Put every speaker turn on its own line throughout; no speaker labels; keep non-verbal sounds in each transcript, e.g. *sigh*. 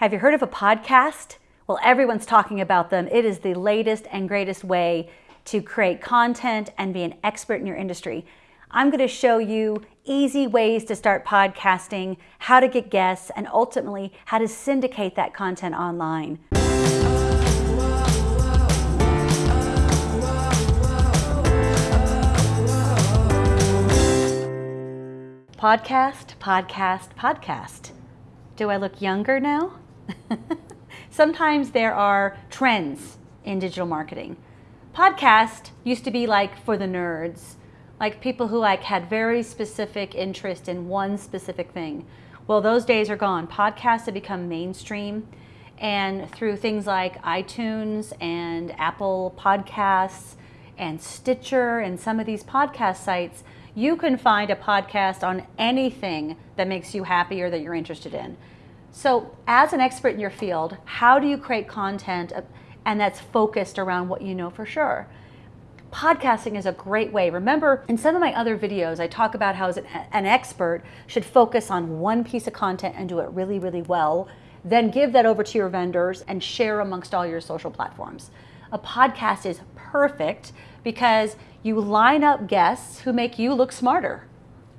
Have you heard of a podcast? Well, everyone's talking about them. It is the latest and greatest way to create content and be an expert in your industry. I'm going to show you easy ways to start podcasting, how to get guests, and ultimately how to syndicate that content online. Podcast, podcast, podcast. Do I look younger now? *laughs* Sometimes there are trends in digital marketing. Podcast used to be like for the nerds, like people who like had very specific interest in one specific thing. Well, those days are gone. Podcasts have become mainstream and through things like iTunes and Apple Podcasts and Stitcher and some of these podcast sites, you can find a podcast on anything that makes you happy or that you're interested in. So as an expert in your field, how do you create content and that's focused around what you know for sure? Podcasting is a great way. Remember, in some of my other videos, I talk about how an expert should focus on one piece of content and do it really, really well, then give that over to your vendors and share amongst all your social platforms. A podcast is perfect because you line up guests who make you look smarter.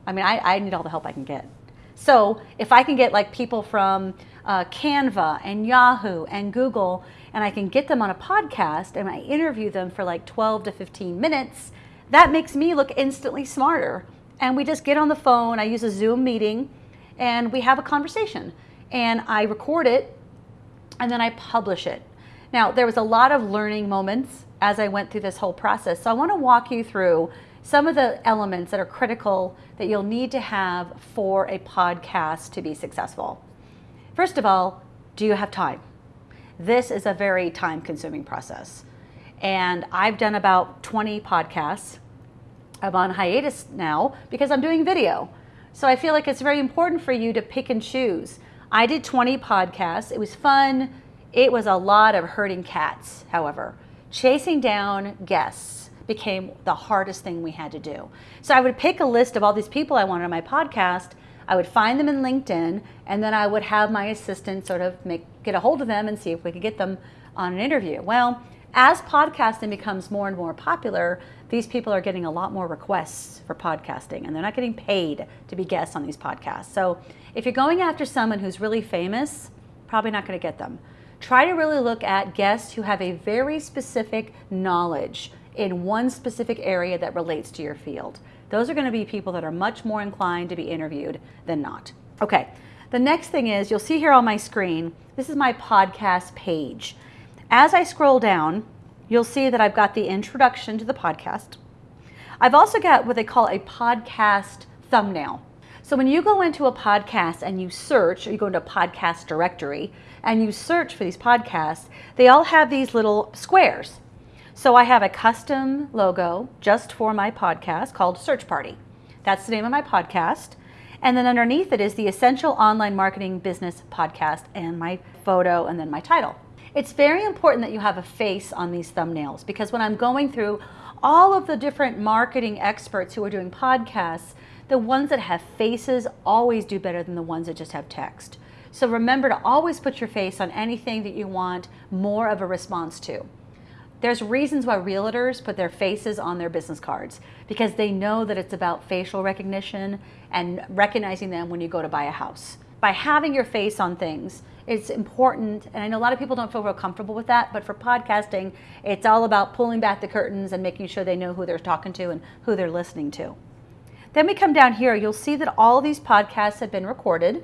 I mean, I, I need all the help I can get. So if I can get like people from uh, Canva and Yahoo and Google, and I can get them on a podcast and I interview them for like 12 to 15 minutes, that makes me look instantly smarter. And we just get on the phone, I use a Zoom meeting, and we have a conversation. And I record it, and then I publish it. Now, there was a lot of learning moments as I went through this whole process. So I wanna walk you through some of the elements that are critical that you'll need to have for a podcast to be successful. First of all, do you have time? This is a very time consuming process. And I've done about 20 podcasts. I'm on hiatus now because I'm doing video. So I feel like it's very important for you to pick and choose. I did 20 podcasts. It was fun. It was a lot of herding cats, however. Chasing down guests became the hardest thing we had to do. So I would pick a list of all these people I wanted on my podcast. I would find them in LinkedIn, and then I would have my assistant sort of make get a hold of them and see if we could get them on an interview. Well, as podcasting becomes more and more popular, these people are getting a lot more requests for podcasting, and they're not getting paid to be guests on these podcasts. So if you're going after someone who's really famous, probably not going to get them. Try to really look at guests who have a very specific knowledge in one specific area that relates to your field. Those are going to be people that are much more inclined to be interviewed than not. Okay, the next thing is you'll see here on my screen, this is my podcast page. As I scroll down, you'll see that I've got the introduction to the podcast. I've also got what they call a podcast thumbnail. So when you go into a podcast and you search, or you go into a podcast directory and you search for these podcasts, they all have these little squares. So I have a custom logo just for my podcast called Search Party. That's the name of my podcast. And then underneath it is the Essential Online Marketing Business Podcast and my photo and then my title. It's very important that you have a face on these thumbnails because when I'm going through all of the different marketing experts who are doing podcasts, the ones that have faces always do better than the ones that just have text. So remember to always put your face on anything that you want more of a response to. There's reasons why realtors put their faces on their business cards because they know that it's about facial recognition and recognizing them when you go to buy a house. By having your face on things, it's important, and I know a lot of people don't feel real comfortable with that, but for podcasting, it's all about pulling back the curtains and making sure they know who they're talking to and who they're listening to. Then we come down here, you'll see that all these podcasts have been recorded.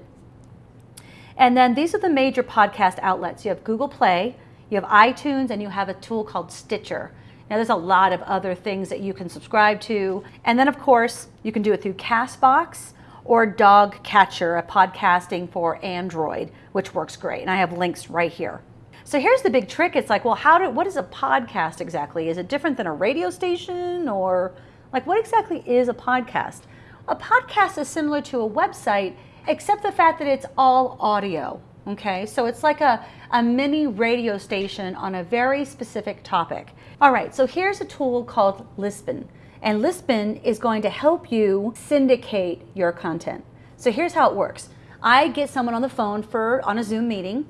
And then these are the major podcast outlets. You have Google Play, you have iTunes and you have a tool called Stitcher. Now there's a lot of other things that you can subscribe to. And then of course, you can do it through CastBox or DoggCatcher, a podcasting for Android, which works great. And I have links right here. So here's the big trick. It's like, well, how do, what is a podcast exactly? Is it different than a radio station or like what exactly is a podcast? A podcast is similar to a website, except the fact that it's all audio. Okay, so it's like a, a mini radio station on a very specific topic. All right, so here's a tool called Libsyn. And Libsyn is going to help you syndicate your content. So here's how it works. I get someone on the phone for on a Zoom meeting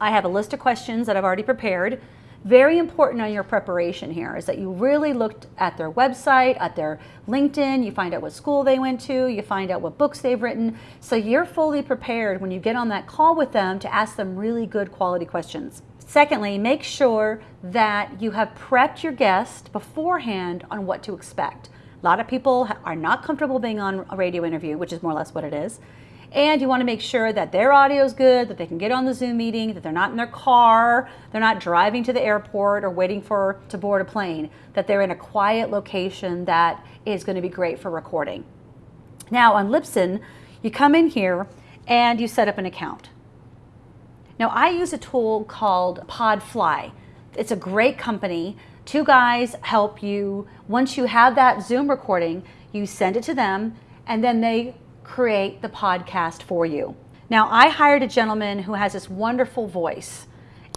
I have a list of questions that I've already prepared. Very important on your preparation here is that you really looked at their website, at their LinkedIn, you find out what school they went to, you find out what books they've written. So you're fully prepared when you get on that call with them to ask them really good quality questions. Secondly, make sure that you have prepped your guest beforehand on what to expect. A lot of people are not comfortable being on a radio interview, which is more or less what it is. And you want to make sure that their audio is good, that they can get on the Zoom meeting, that they're not in their car, they're not driving to the airport or waiting for to board a plane, that they're in a quiet location that is going to be great for recording. Now on Libsyn, you come in here and you set up an account. Now I use a tool called Podfly. It's a great company. Two guys help you. Once you have that Zoom recording, you send it to them and then they create the podcast for you. Now, I hired a gentleman who has this wonderful voice,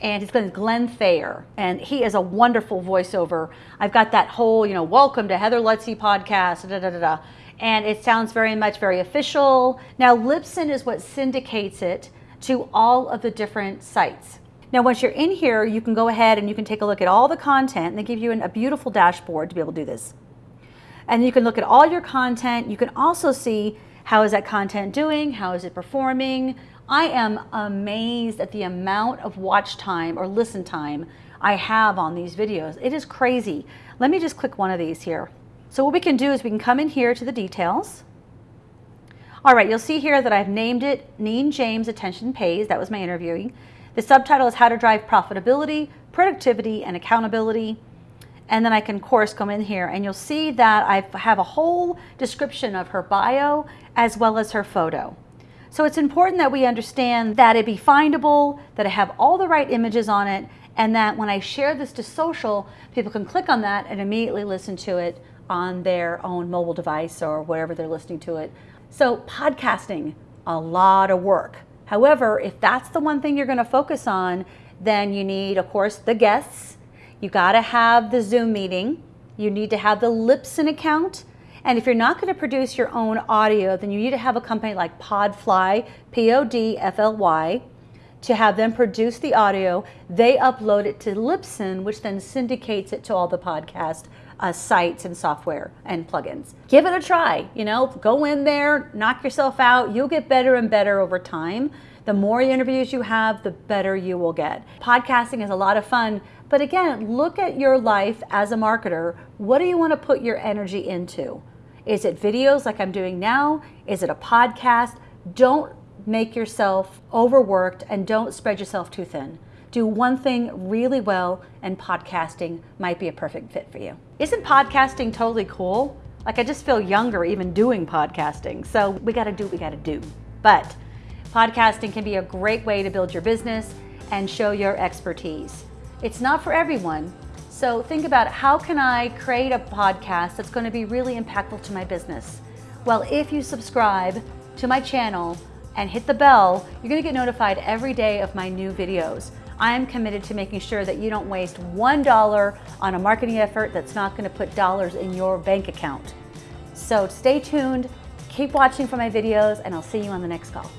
and his name is Glenn Thayer, and he is a wonderful voiceover. I've got that whole, you know, welcome to Heather Lutze podcast, da da da da, and it sounds very much very official. Now, Libsyn is what syndicates it to all of the different sites. Now, once you're in here, you can go ahead and you can take a look at all the content, and they give you an, a beautiful dashboard to be able to do this. And you can look at all your content. You can also see how is that content doing? How is it performing? I am amazed at the amount of watch time or listen time I have on these videos. It is crazy. Let me just click one of these here. So what we can do is we can come in here to the details. All right, you'll see here that I've named it Neen James Attention Pays. That was my interviewing. The subtitle is How to Drive Profitability, Productivity, and Accountability and then I can of course come in here and you'll see that I have a whole description of her bio as well as her photo. So it's important that we understand that it be findable, that I have all the right images on it, and that when I share this to social, people can click on that and immediately listen to it on their own mobile device or wherever they're listening to it. So podcasting, a lot of work. However, if that's the one thing you're gonna focus on, then you need, of course, the guests, you got to have the Zoom meeting. You need to have the Libsyn account. And if you're not going to produce your own audio, then you need to have a company like Podfly, P-O-D-F-L-Y, to have them produce the audio. They upload it to Libsyn, which then syndicates it to all the podcast uh, sites and software and plugins. Give it a try. You know, go in there, knock yourself out. You'll get better and better over time. The more interviews you have, the better you will get. Podcasting is a lot of fun, but again, look at your life as a marketer. What do you want to put your energy into? Is it videos like I'm doing now? Is it a podcast? Don't make yourself overworked and don't spread yourself too thin. Do one thing really well, and podcasting might be a perfect fit for you. Isn't podcasting totally cool? Like, I just feel younger even doing podcasting. So, we got to do what we got to do. But podcasting can be a great way to build your business and show your expertise. It's not for everyone. So think about how can I create a podcast that's going to be really impactful to my business? Well, if you subscribe to my channel and hit the bell, you're going to get notified every day of my new videos. I am committed to making sure that you don't waste $1 on a marketing effort that's not going to put dollars in your bank account. So stay tuned, keep watching for my videos, and I'll see you on the next call.